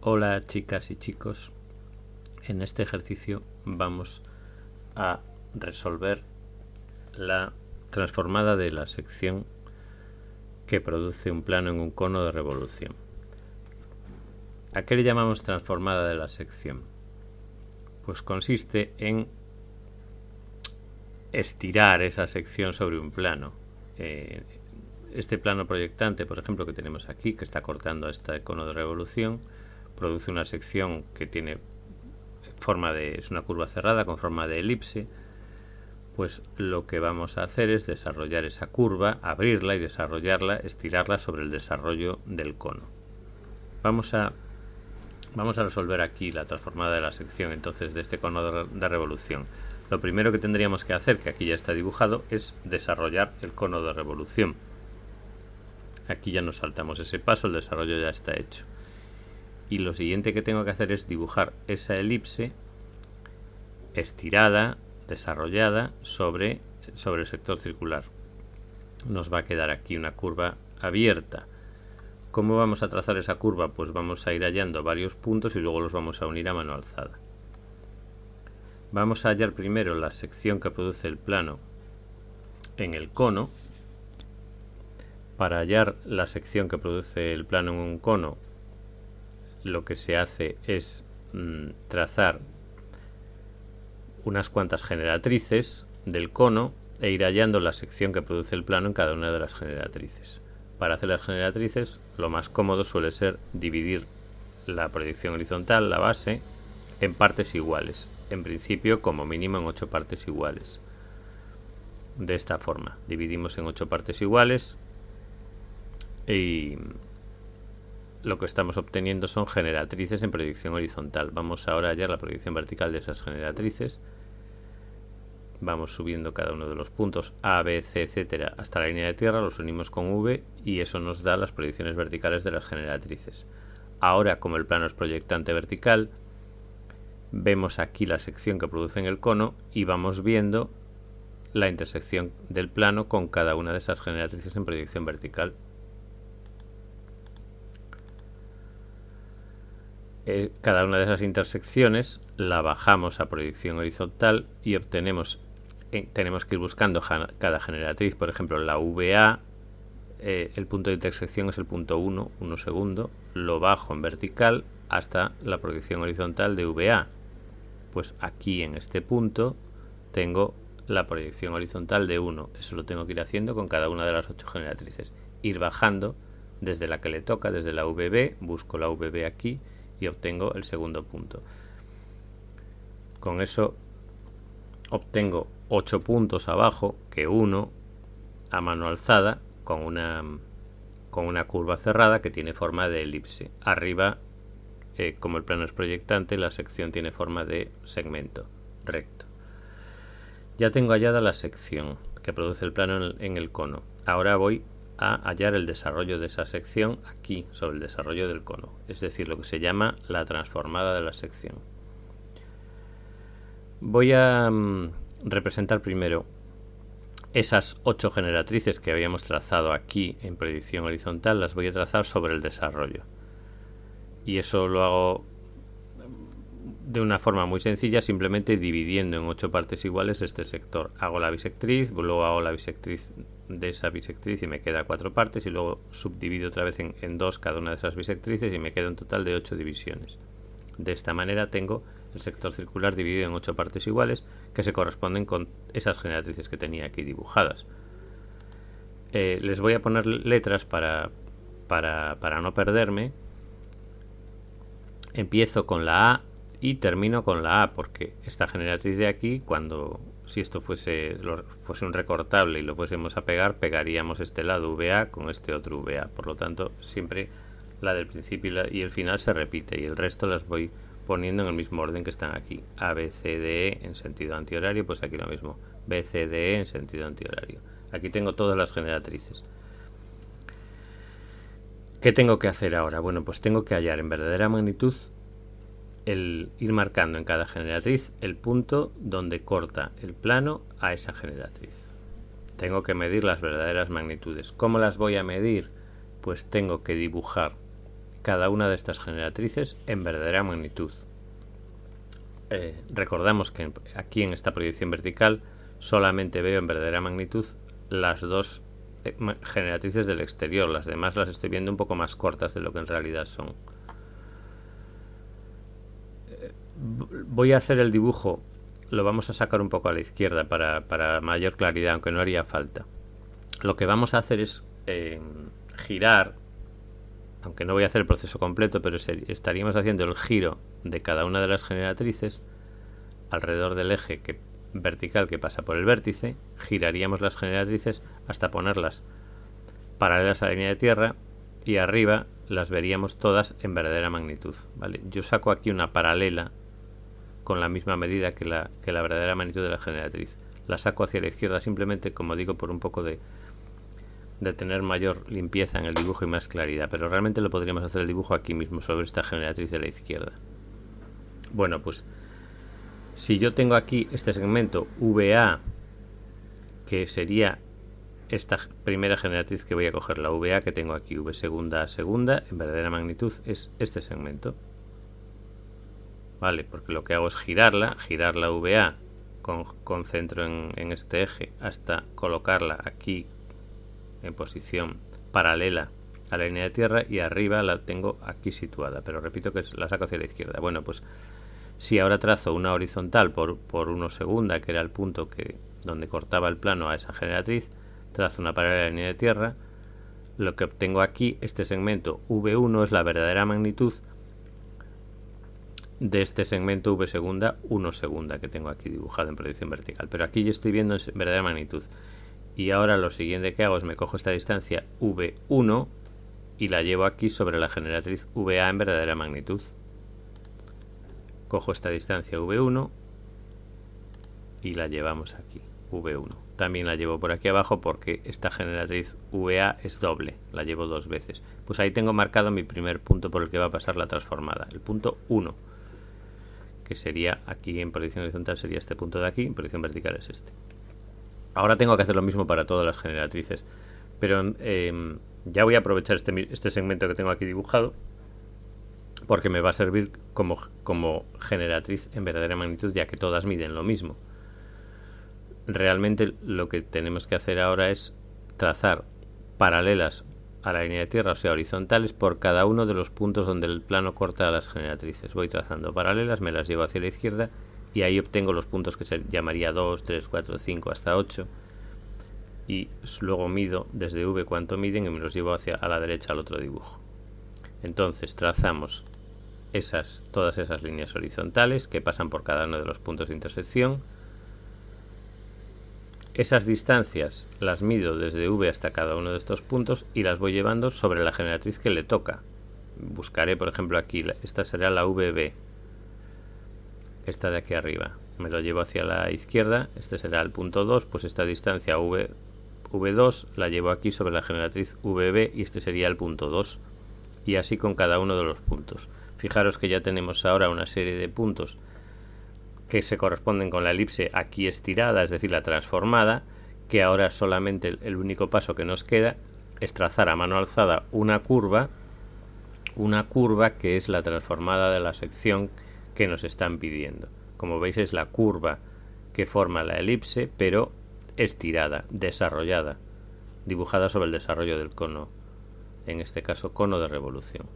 Hola chicas y chicos, en este ejercicio vamos a resolver la transformada de la sección que produce un plano en un cono de revolución. ¿A qué le llamamos transformada de la sección? Pues consiste en estirar esa sección sobre un plano. Eh, este plano proyectante, por ejemplo, que tenemos aquí, que está cortando este cono de revolución, produce una sección que tiene forma de es una curva cerrada con forma de elipse pues lo que vamos a hacer es desarrollar esa curva, abrirla y desarrollarla, estirarla sobre el desarrollo del cono. Vamos a, vamos a resolver aquí la transformada de la sección entonces de este cono de, de revolución. Lo primero que tendríamos que hacer, que aquí ya está dibujado, es desarrollar el cono de revolución. Aquí ya nos saltamos ese paso, el desarrollo ya está hecho y lo siguiente que tengo que hacer es dibujar esa elipse estirada, desarrollada sobre, sobre el sector circular. Nos va a quedar aquí una curva abierta. ¿Cómo vamos a trazar esa curva? Pues vamos a ir hallando varios puntos y luego los vamos a unir a mano alzada. Vamos a hallar primero la sección que produce el plano en el cono. Para hallar la sección que produce el plano en un cono lo que se hace es mm, trazar unas cuantas generatrices del cono e ir hallando la sección que produce el plano en cada una de las generatrices. Para hacer las generatrices lo más cómodo suele ser dividir la proyección horizontal, la base, en partes iguales. En principio como mínimo en ocho partes iguales. De esta forma, dividimos en ocho partes iguales y lo que estamos obteniendo son generatrices en proyección horizontal. Vamos ahora a hallar la proyección vertical de esas generatrices. Vamos subiendo cada uno de los puntos A, B, C, etcétera, hasta la línea de tierra, los unimos con V y eso nos da las proyecciones verticales de las generatrices. Ahora, como el plano es proyectante vertical, vemos aquí la sección que produce en el cono y vamos viendo la intersección del plano con cada una de esas generatrices en proyección vertical Eh, cada una de esas intersecciones la bajamos a proyección horizontal y obtenemos, eh, tenemos que ir buscando cada generatriz, por ejemplo la VA, eh, el punto de intersección es el punto 1, 1 segundo, lo bajo en vertical hasta la proyección horizontal de VA. Pues aquí en este punto tengo la proyección horizontal de 1. Eso lo tengo que ir haciendo con cada una de las 8 generatrices. Ir bajando desde la que le toca, desde la VB, busco la VB aquí y obtengo el segundo punto. Con eso obtengo 8 puntos abajo que 1 a mano alzada con una, con una curva cerrada que tiene forma de elipse. Arriba, eh, como el plano es proyectante, la sección tiene forma de segmento recto. Ya tengo hallada la sección que produce el plano en el cono. Ahora voy a hallar el desarrollo de esa sección aquí, sobre el desarrollo del cono, es decir, lo que se llama la transformada de la sección. Voy a mm, representar primero esas ocho generatrices que habíamos trazado aquí en predicción horizontal, las voy a trazar sobre el desarrollo. Y eso lo hago de una forma muy sencilla, simplemente dividiendo en ocho partes iguales este sector. Hago la bisectriz, luego hago la bisectriz de esa bisectriz y me queda cuatro partes y luego subdivido otra vez en, dos cada una de esas bisectrices y me queda un total de ocho divisiones. De esta manera tengo el sector circular dividido en ocho partes iguales que se corresponden con esas generatrices que tenía aquí dibujadas. Eh, les voy a poner letras para, para, para no perderme. Empiezo con la A y termino con la A porque esta generatriz de aquí cuando si esto fuese, fuese un recortable y lo fuésemos a pegar pegaríamos este lado VA con este otro VA por lo tanto siempre la del principio y, el final se repite y el resto las voy poniendo en el mismo orden que están aquí. A, B, C, D, E en sentido antihorario pues aquí lo mismo. B, C, D, E en sentido antihorario. Aquí tengo todas las generatrices. ¿Qué tengo que hacer ahora? Bueno, pues tengo que hallar en verdadera magnitud el ir marcando en cada generatriz el punto donde corta el plano a esa generatriz. Tengo que medir las verdaderas magnitudes. ¿Cómo las voy a medir? Pues tengo que dibujar cada una de estas generatrices en verdadera magnitud. Eh, recordamos que aquí en esta proyección vertical solamente veo en verdadera magnitud las dos eh, generatrices del exterior, las demás las estoy viendo un poco más cortas de lo que en realidad son. Eh, voy a hacer el dibujo, lo vamos a sacar un poco a la izquierda para, mayor claridad, aunque no haría falta. Lo que vamos a hacer es girar aunque no voy a hacer el proceso completo, pero estaríamos haciendo el giro de cada una de las generatrices alrededor del eje vertical que pasa por el vértice, giraríamos las generatrices hasta ponerlas paralelas a la línea de tierra y arriba las veríamos todas en verdadera magnitud. ¿vale? Yo saco aquí una paralela con la misma medida que la, que la verdadera magnitud de la generatriz. La saco hacia la izquierda simplemente, como digo, por un poco de, de tener mayor limpieza en el dibujo y más claridad, pero realmente lo podríamos hacer el dibujo aquí mismo sobre esta generatriz de la izquierda. Bueno, pues si yo tengo aquí este segmento VA, que sería esta primera generatriz que voy a coger, la VA que tengo aquí, V segunda a segunda, en verdadera magnitud, es este segmento. Vale, porque lo que hago es girarla, girar la VA con, con centro en, en este eje hasta colocarla aquí en posición paralela a la línea de tierra y arriba la tengo aquí situada, pero repito que la saco hacia la izquierda. Bueno, pues si ahora trazo una horizontal por, por 1 segunda, que era el punto que donde cortaba el plano a esa generatriz, trazo una paralela a la línea de tierra, lo que obtengo aquí, este segmento V1 es la verdadera magnitud de este segmento V segunda 1 segunda que tengo aquí dibujado en proyección vertical. Pero aquí yo estoy viendo en verdadera magnitud y ahora lo siguiente que hago es me cojo esta distancia V1 y la llevo aquí sobre la generatriz VA en verdadera magnitud. Cojo esta distancia V1 y la llevamos aquí, V1. También la llevo por aquí abajo porque esta generatriz VA es doble, la llevo dos veces. Pues ahí tengo marcado mi primer punto por el que va a pasar la transformada, el punto 1, que sería aquí en posición horizontal sería este punto de aquí, en posición vertical es este. Ahora tengo que hacer lo mismo para todas las generatrices. Pero em, ya voy a aprovechar este, este, segmento que tengo aquí dibujado porque me va a servir como, como generatriz en verdadera magnitud ya que todas miden lo mismo. Realmente lo que tenemos que hacer ahora es trazar paralelas a la línea de tierra, o sea, horizontales, por cada uno de los puntos donde el plano corta a las generatrices. Voy trazando paralelas, me las llevo hacia la izquierda y ahí obtengo los puntos que se llamaría 2, 3, 4, 5 hasta 8 y luego mido desde V cuánto miden y me los llevo hacia a la derecha al otro dibujo. Entonces trazamos esas, todas esas líneas horizontales que pasan por cada uno de los puntos de intersección. Esas distancias las mido desde V hasta cada uno de estos puntos y las voy llevando sobre la generatriz que le toca. Buscaré, por ejemplo, aquí, esta será la VB, esta de aquí arriba. Me lo llevo hacia la izquierda, este será el punto 2, pues esta distancia v, V2 la llevo aquí sobre la generatriz VB y este sería el punto 2. Y así con cada uno de los puntos. Fijaros que ya tenemos ahora una serie de puntos que se corresponden con la elipse aquí estirada, es decir, la transformada, que ahora solamente el único paso que nos queda es trazar a mano alzada una curva, una curva que es la transformada de la sección que nos están pidiendo. Como veis es la curva que forma la elipse, pero estirada, desarrollada, dibujada sobre el desarrollo del cono, en este caso cono de revolución.